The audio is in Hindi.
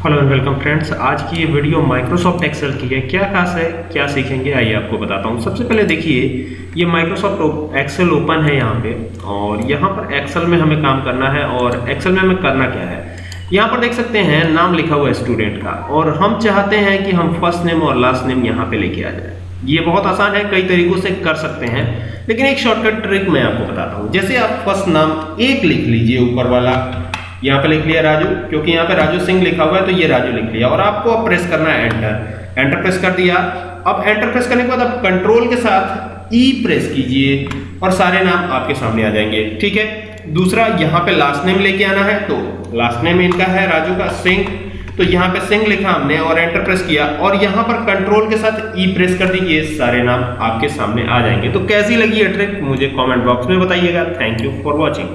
हेलो एंड वेलकम फ्रेंड्स आज की ये वीडियो माइक्रोसॉफ्ट एक्सेल की है। क्या खास है? क्या सीखेंगे? आइए आपको बताता हूँ। सबसे पहले देखिए, ये माइक्रोसॉफ्ट एक्सेल ओपन है यहाँ पे और यहाँ पर एक्सेल में हमें काम करना है और एक्सेल में हमें करना क्या है? यहाँ पर देख सकते हैं, नाम लिखा हुआ है स्टूडेंट का और हम चाहते हैं कि हम फ़र्स्ट नेम और लास्ट नेम यहाँ पे लेके आ जाए। ये बहुत आसान है, कई तरीकों से कर सकते हैं, लेकिन एक शॉर्टकट ट्रिक मैं आपको बताता हूँ। जैसे आप फ़र्स्ट नाम एक लिख लीजिए ऊपर वाला यहाँ पे लिख लिया राजू, क्योंकि यहाँ पे राजू सिंह लिखा हुआ है तो ये राजू लिख लिया। और आपको अब प्रेस करना है एंटर एंटर प्रेस कर दिया। अब एंटर प्रेस करने के बाद आप कंट्रोल के साथ ई प्रेस कीजिए और सारे नाम आपके सामने आ जाएँगे। ठीक है? दूसरा, यहाँ पे लास्ट नेम लेके आना है तो लास्ट नेम इनका है राजू का सिंह। तो यहाँ पे सिंह लिखा हमने और एंटर प्रेस किया। और यहाँ पर कंट्रोल के साथ ई प्रेस कर दीजिए, सारे नाम आपके सामने आ जाएँगे। तो कैसी लगी ये ट्रिक मुझे कमेंट बॉक्स में बताइएगा। Thank you for watching